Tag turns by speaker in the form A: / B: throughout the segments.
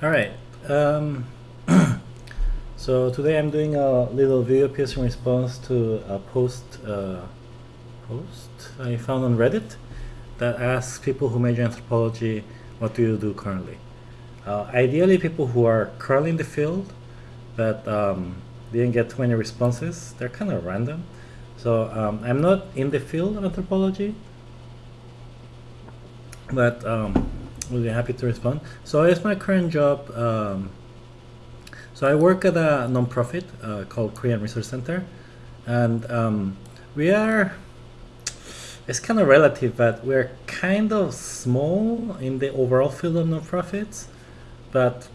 A: All right. Um, so today I'm doing a little video piece in response to a post uh, post I found on Reddit that asks people who major in anthropology, what do you do currently? Uh, ideally, people who are currently in the field, but um, didn't get too many responses. They're kind of random. So um, I'm not in the field of anthropology, but we'll be happy to respond. So it's my current job. Um, so I work at a nonprofit uh, called Korean Resource Center, and um, we are. It's kind of relative, but we're kind of small in the overall field of nonprofits, but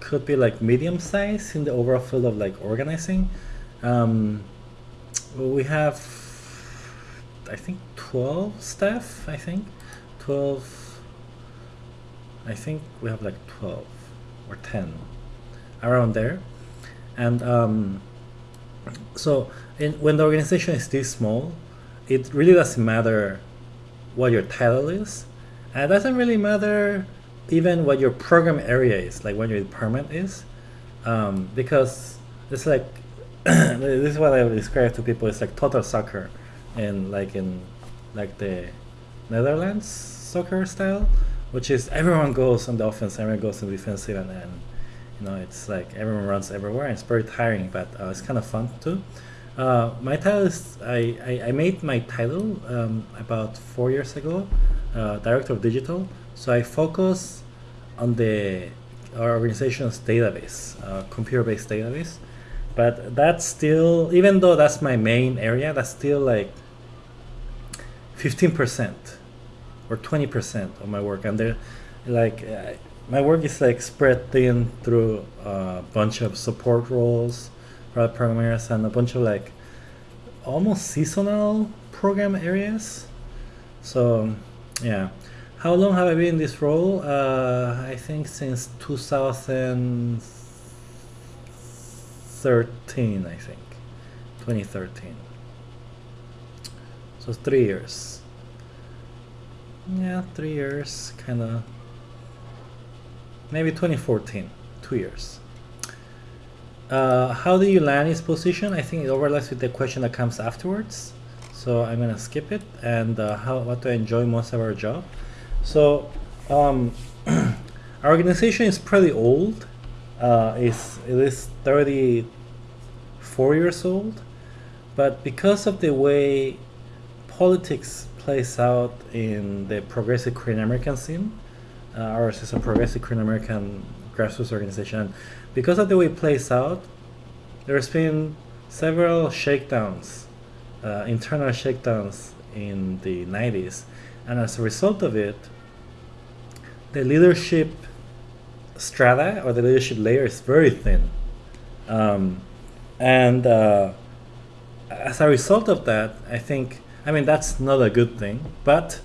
A: could be like medium size in the overall field of like organizing. Um, we have, I think, 12 staff, I think. 12, I think we have like 12 or 10 around there. And um, so in, when the organization is this small, it really doesn't matter what your title is. And it doesn't really matter even what your program area is, like what your department is. Um, because it's like, this is what I describe to people, it's like total soccer in like in like the Netherlands soccer style, which is everyone goes on the offense, everyone goes on the defensive, and then you know it's like everyone runs everywhere. And it's very tiring, but uh, it's kind of fun too. Uh, my title is I, I, I made my title um, about four years ago, uh, director of digital. So I focus on the our organization's database, uh, computer-based database. But that's still, even though that's my main area, that's still like 15% or 20% of my work. And they're like, uh, my work is like spread thin through a bunch of support roles, product programmers, and a bunch of like almost seasonal program areas. So, yeah. How long have I been in this role? Uh, I think since 2013, I think. 2013. So three years. Yeah, three years, kind of. Maybe 2014, two years. Uh, how do you land this position? I think it overlaps with the question that comes afterwards. So I'm gonna skip it. And uh, how what do I enjoy most of our job? So um, our organization is pretty old. Uh, it's, it is 34 years old. But because of the way politics plays out in the progressive Korean American scene, uh, ours is a progressive Korean American grassroots organization. Because of the way it plays out, there's been several shakedowns, uh, internal shakedowns in the 90s. And as a result of it, the leadership strata or the leadership layer is very thin. Um, and uh, as a result of that, I think, I mean, that's not a good thing, but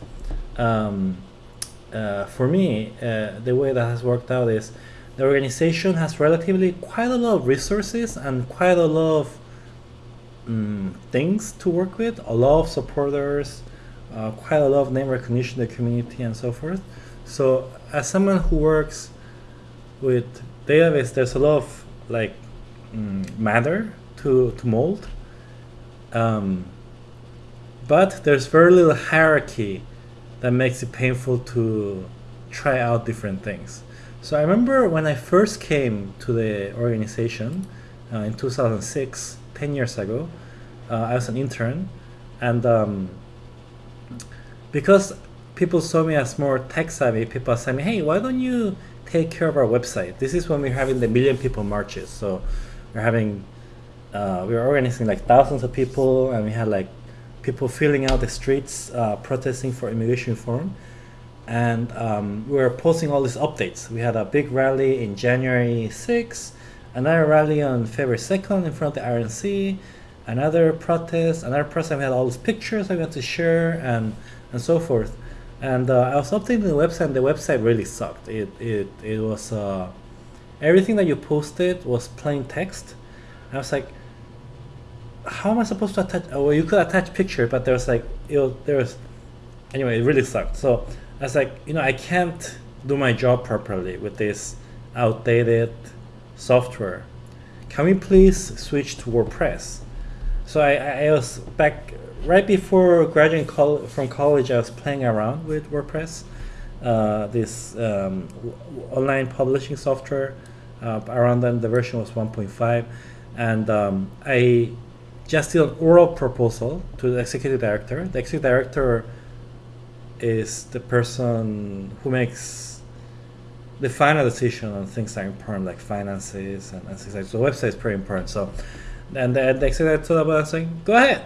A: um, uh, for me, uh, the way that has worked out is the organization has relatively quite a lot of resources and quite a lot of um, things to work with, a lot of supporters, uh, quite a lot of name recognition in the community and so forth. So as someone who works with database, there's a lot of like um, matter to, to mold. Um, but there's very little hierarchy that makes it painful to try out different things. So I remember when I first came to the organization uh, in 2006, 10 years ago, uh, I was an intern. And um, because people saw me as more tech savvy, people said me, hey, why don't you take care of our website? This is when we're having the million people marches. So we're having, uh, we were organizing like thousands of people and we had like people filling out the streets uh, protesting for immigration reform. And um, we were posting all these updates. We had a big rally in January 6th, another rally on February 2nd in front of the RNC, another protest, another protest. We had all these pictures I got to share and, and so forth. And uh, I was updating the website, and the website really sucked. It, it, it was, uh, everything that you posted was plain text. I was like, how am I supposed to attach? Oh, well, you could attach picture, but there's like, it was, there was, anyway, it really sucked. So I was like, you know, I can't do my job properly with this outdated software. Can we please switch to WordPress? So I, I was back right before graduating col from college. I was playing around with WordPress, uh, this um, online publishing software. Uh, around then, the version was 1.5, and um, I just did an oral proposal to the executive director. The executive director is the person who makes the final decision on things that are important, like finances and, things like. So, the website is pretty important. So, and the, the executive told about saying, "Go ahead."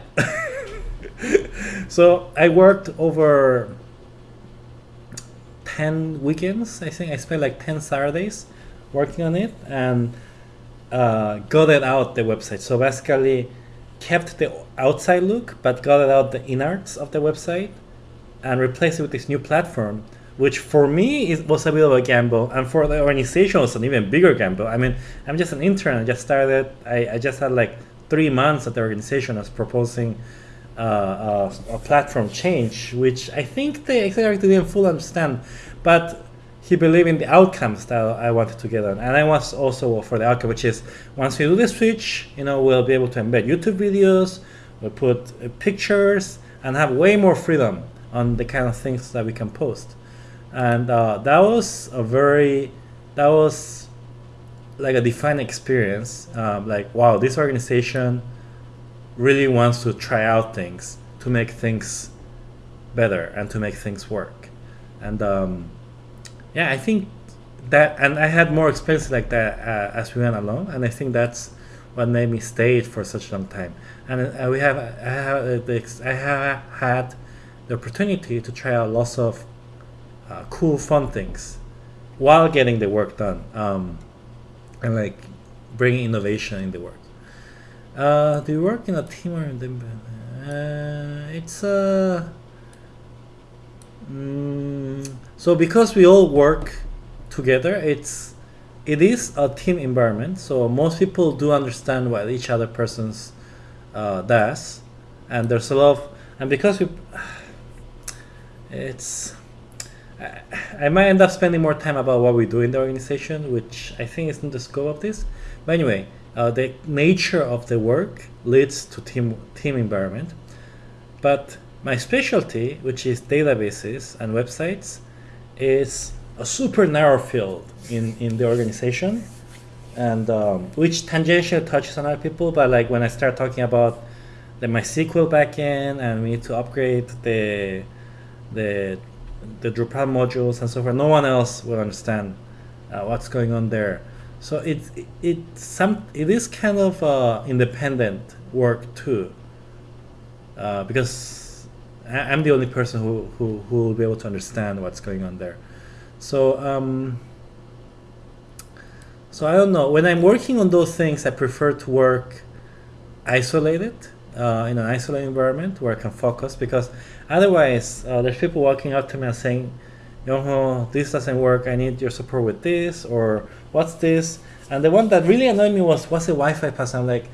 A: so I worked over 10 weekends i think i spent like 10 saturdays working on it and uh, got it out the website so basically kept the outside look but got out the innards of the website and replaced it with this new platform which for me is, was a bit of a gamble. And for the organization was an even bigger gamble. I mean i'm just an intern. I just started i, I just had like three months at the organization as proposing uh, a, a, platform change, which I think the executive didn't fully understand, but he believed in the outcomes that I wanted to get on, and I was also for the outcome, which is once we do the switch, you know, we'll be able to embed YouTube videos, we'll put uh, pictures, and have way more freedom on the kind of things that we can post, and uh, that was a very, that was like a defining experience. Um, like wow, this organization really wants to try out things to make things better and to make things work. And um, yeah, I think that, and I had more experience like that uh, as we went along, and I think that's what made me stay for such a long time. And uh, we have, I have, I have had the opportunity to try out lots of uh, cool, fun things while getting the work done, um, and like bringing innovation in the work. Uh, do you work in a team or in the, uh, it's a uh, mm, so because we all work together it's it is a team environment so most people do understand what each other person's uh, does and there's a lot of and because we it's I, I might end up spending more time about what we do in the organization which I think isn't the scope of this but anyway uh, the nature of the work leads to team team environment. But my specialty, which is databases and websites, is a super narrow field in, in the organization, and um, which tangentially touches on other people. But like when I start talking about the MySQL backend and we need to upgrade the the the Drupal modules and so forth, no one else will understand uh, what's going on there. So it it some it is kind of uh, independent work too, uh, because I, am the only person who, who who will be able to understand what's going on there. So um, so I don't know. When I'm working on those things, I prefer to work isolated uh, in an isolated environment where I can focus because otherwise uh, there's people walking up to me and saying Yongho, this doesn't work. I need your support with this, or what's this? And the one that really annoyed me was, what's the Wi-Fi password? I'm like,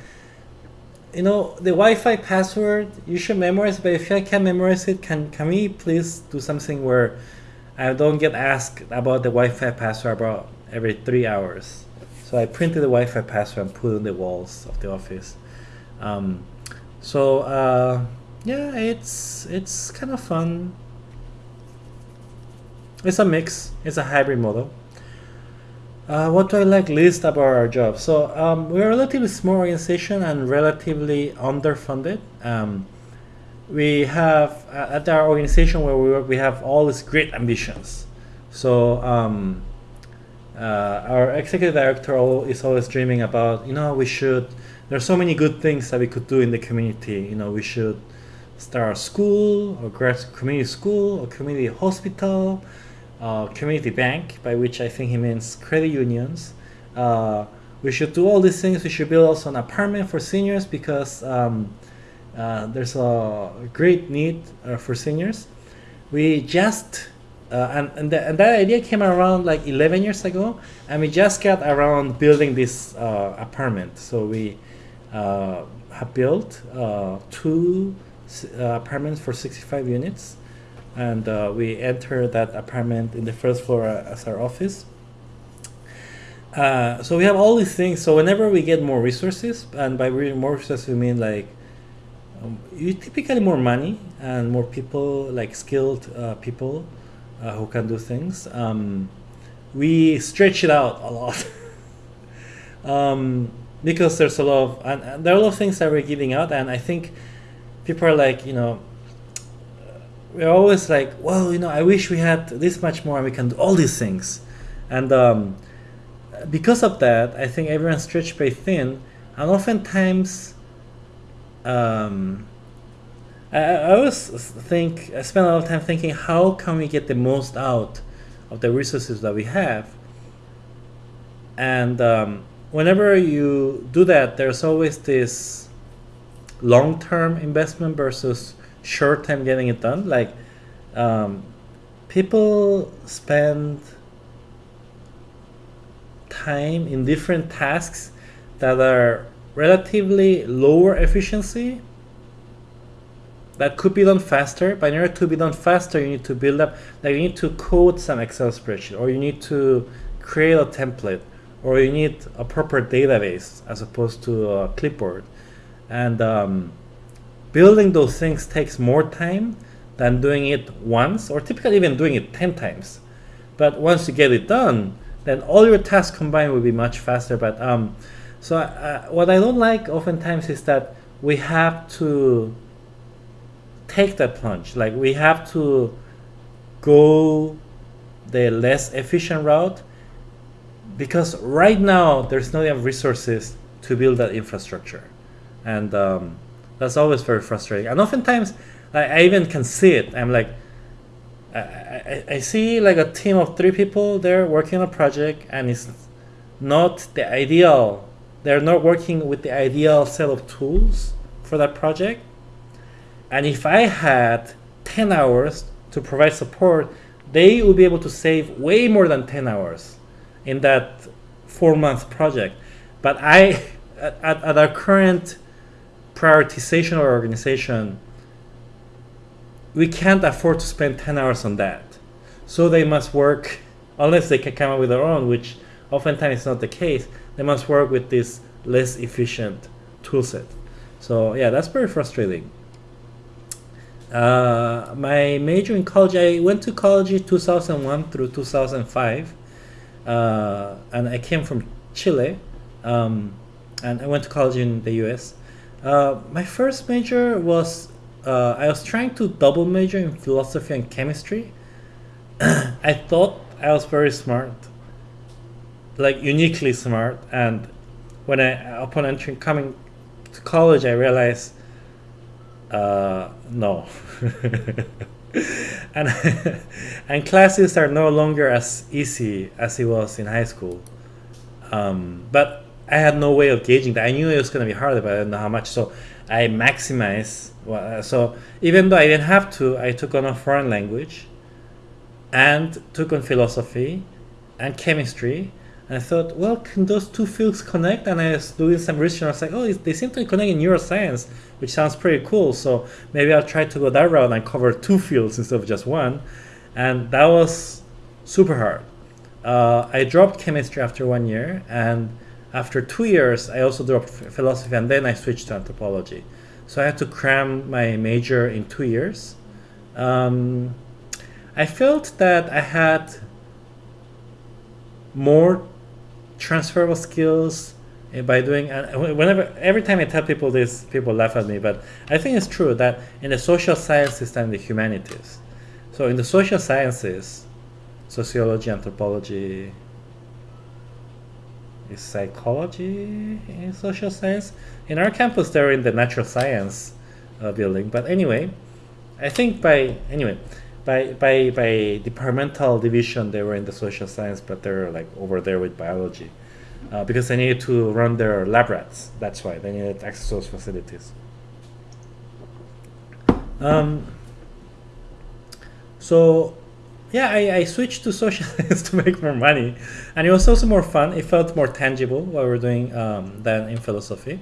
A: you know, the Wi-Fi password, you should memorize but if I can't memorize it, can, can we please do something where I don't get asked about the Wi-Fi password about every three hours? So I printed the Wi-Fi password and put it on the walls of the office. Um, so uh, yeah, it's it's kind of fun. It's a mix. It's a hybrid model. Uh, what do I like least about our job? So um, we're a relatively small organization and relatively underfunded. Um, we have uh, at our organization where we work, we have all these great ambitions. So um, uh, our executive director is always dreaming about, you know, we should. There's so many good things that we could do in the community. You know, we should start a school, or community school, or community hospital uh, community bank, by which I think he means credit unions. Uh, we should do all these things. We should build also an apartment for seniors because um, uh, there's a great need uh, for seniors. We just uh, and and, the, and, that idea came around like 11 years ago, and we just got around building this uh, apartment. So we have built two apartments for 65 units and uh, we entered that apartment in the first floor as our office. uh, so we have all these things. So whenever we get more resources, and by more resources we mean like um, typically more money and more people, like skilled uh, people uh, who can do things. Um, we stretch it out a lot um, because there's a lot of and, and there are a lot of things that we're giving out, and I think people are like, you know, we're always like, well, you know, I wish we had this much more and we can do all these things. And um, because of that, I think everyone's stretched very thin. And oftentimes, um, I, I always think, I spend a lot of time thinking, how can we get the most out of the resources that we have? And um, whenever you do that, there's always this long-term investment versus short-term getting it done. Like um, people spend time in different tasks that are relatively lower efficiency that could be done faster but in order to be done faster you need to build up like you need to code some excel spreadsheet or you need to create a template or you need a proper database as opposed to a clipboard and um, building those things takes more time than doing it once or typically even doing it 10 times. But once you get it done then all your tasks combined will be much faster. But um, so uh, what I don't like oftentimes is that we have to take that plunge. Like we have to go the less efficient route because right now there's not enough resources to build that infrastructure. And um, that's always very frustrating. And oftentimes I, I even can see it. I'm like I, I, I see like a team of three people there working on a project and it's not the ideal. They're not working with the ideal set of tools for that project. And if i had 10 hours to provide support they would be able to save way more than 10 hours in that four month project. But I, at, at our current prioritization or organization, we can't afford to spend 10 hours on that. So they must work, unless they can come up with their own, which oftentimes is not the case, they must work with this less efficient toolset. So yeah, that's very frustrating. Uh, my major in college, I went to college 2001 through 2005 uh, and I came from Chile, um, and I went to college in the U.S. Uh, my first major was uh, I was trying to double major in philosophy and chemistry. I thought I was very smart, like uniquely smart, and when I upon entering coming to college, I realized uh, no. and and classes are no longer as easy as it was in high school. Um, but I had no way of gauging that. I knew it was going to be hard, but I didn't know how much. So I maximized. Well, so even though I didn't have to, I took on a foreign language, and took on philosophy, and chemistry, and I thought, well, can those two fields connect? And I was doing some research and I was like, oh, they seem to connect in neuroscience, which sounds pretty cool. So maybe I'll try to go that route and cover two fields instead of just one. And that was super hard. Uh, I dropped chemistry after one year. And after two years, I also dropped philosophy. And then I switched to anthropology. So I had to cram my major in two years. Um, I felt that I had more transferable skills eh, by doing whenever every time I tell people this, people laugh at me. But I think it's true that in the social sciences and the humanities, so in the social sciences, sociology, anthropology, is psychology in social science. In our campus, they're in the natural science uh, building. But anyway, I think by anyway by by by departmental division they were in the social science but they're like over there with biology uh, because they needed to run their lab rats that's why they needed access to those facilities um, so yeah I, I switched to social science to make more money. And it was also more fun. It felt more tangible what we were doing um, than in philosophy.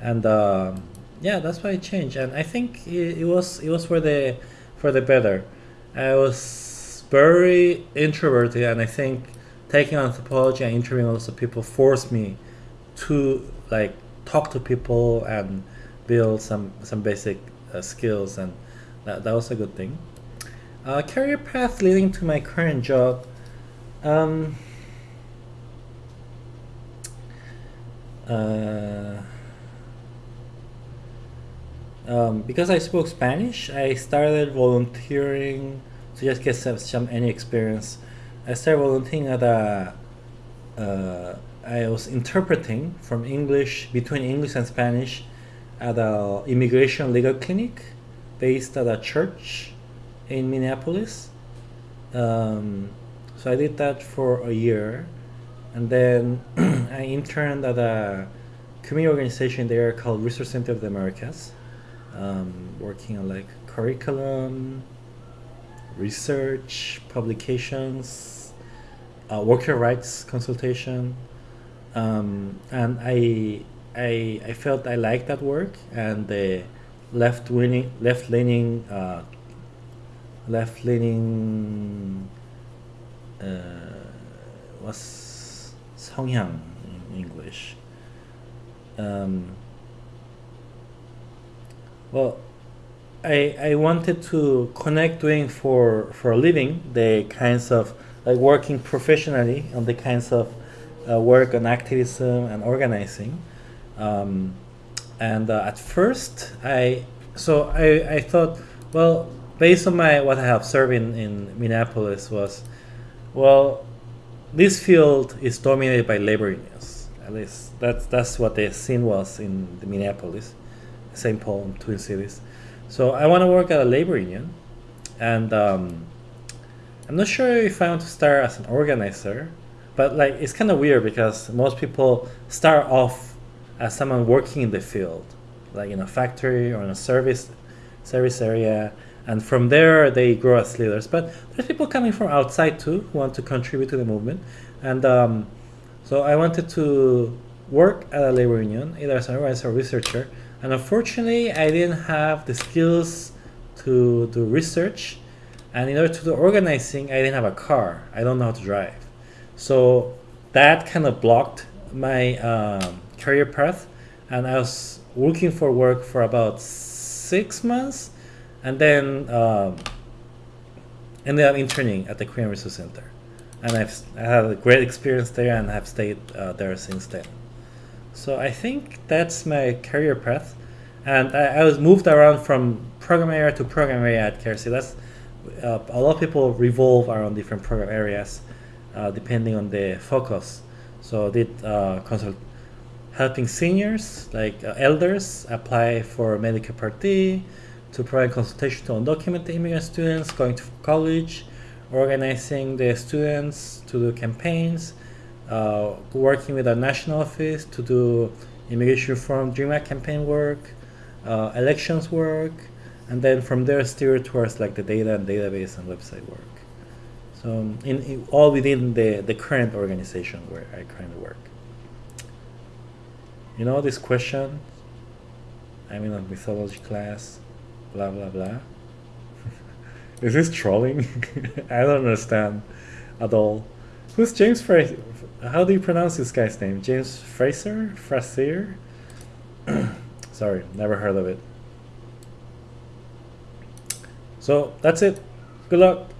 A: And um, yeah that's why I changed. And I think it, it was it was for the for the better. I was very introverted, and I think taking anthropology and interviewing lots of people forced me to like talk to people and build some some basic uh, skills. And that, that was a good thing uh, career path leading to my current job um, uh, um, because I spoke Spanish, I started volunteering to just get some, some any experience. I started volunteering at a. Uh, I was interpreting from English between English and Spanish at a immigration legal clinic based at a church in Minneapolis. Um, so I did that for a year, and then I interned at a community organization there called Resource Center of the Americas, um, working on like curriculum, research, publications, uh, worker rights consultation, um, and I, I I felt I liked that work and the left leaning left leaning uh, left leaning uh, was 성향 in English. Um, well, I I wanted to connect doing for for a living the kinds of like working professionally on the kinds of uh, work on activism and organizing. Um, and uh, at first, I so I, I thought, well, based on my what I have observed in, in Minneapolis was, well, this field is dominated by labor unions. At least that's that's what the scene was in the Minneapolis, St. Paul, Twin Cities. So I want to work at a labor union, and um, I'm not sure if I want to start as an organizer, but like it's kind of weird because most people start off as someone working in the field, like in a factory or in a service service area, and from there they grow as leaders. But there's people coming from outside too who want to contribute to the movement, and um, so I wanted to work at a labor union, either as an organizer or researcher. And unfortunately, I didn't have the skills to do research, and in order to do organizing, I didn't have a car. I don't know how to drive, so that kind of blocked my um, career path, and I was looking for work for about six months and then um, ended up interning at the Korean Resource Center. And I've I had a great experience there and have stayed uh, there since then. So I think that's my career path. And I, I was moved around from program area to program area at KRC. That's uh, a lot of people revolve around different program areas uh, depending on the focus. So I did uh, consult helping seniors like uh, elders apply for Medicare Part D, to provide consultation to undocumented immigrant students going to college, organizing the students to do campaigns, uh, working with our national office to do immigration reform Dream Act campaign work, uh, elections work, and then from there steer towards like the data and database and website work. So in, in all within the, the current organization where I currently work. You know this question? I'm in a mythology class blah blah blah. Is this trolling? I don't understand at all. Who's James Frazer? How do you pronounce this guy's name? James Frazer? Frazer? Sorry, never heard of it. So that's it. Good luck.